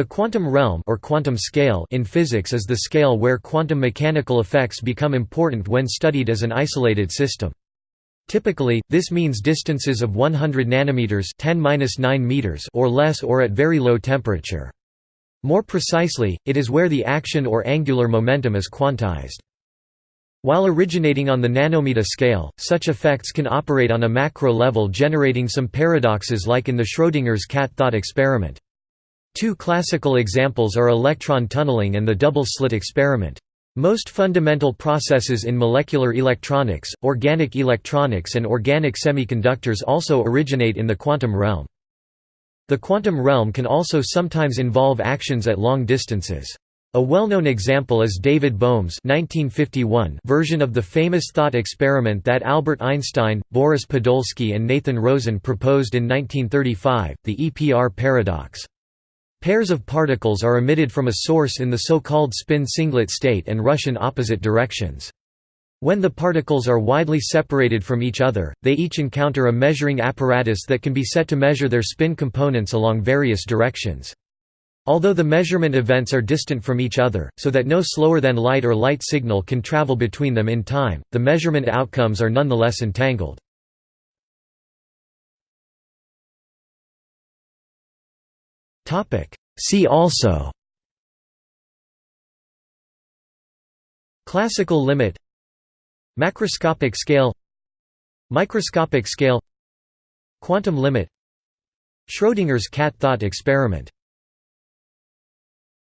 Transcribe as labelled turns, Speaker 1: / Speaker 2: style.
Speaker 1: The quantum realm or quantum scale in physics is the scale where quantum mechanical effects become important when studied as an isolated system. Typically, this means distances of 100 nanometers 10 meters or less or at very low temperature. More precisely, it is where the action or angular momentum is quantized. While originating on the nanometer scale, such effects can operate on a macro level generating some paradoxes like in the Schrödinger's cat thought experiment. Two classical examples are electron tunneling and the double-slit experiment. Most fundamental processes in molecular electronics, organic electronics and organic semiconductors also originate in the quantum realm. The quantum realm can also sometimes involve actions at long distances. A well-known example is David Bohm's 1951 version of the famous thought experiment that Albert Einstein, Boris Podolsky and Nathan Rosen proposed in 1935, the EPR paradox. Pairs of particles are emitted from a source in the so-called spin singlet state and rush in opposite directions. When the particles are widely separated from each other, they each encounter a measuring apparatus that can be set to measure their spin components along various directions. Although the measurement events are distant from each other, so that no slower than light or light signal can travel between them in time, the measurement outcomes are nonetheless entangled. See also Classical limit Macroscopic scale Microscopic scale Quantum limit Schrödinger's cat thought experiment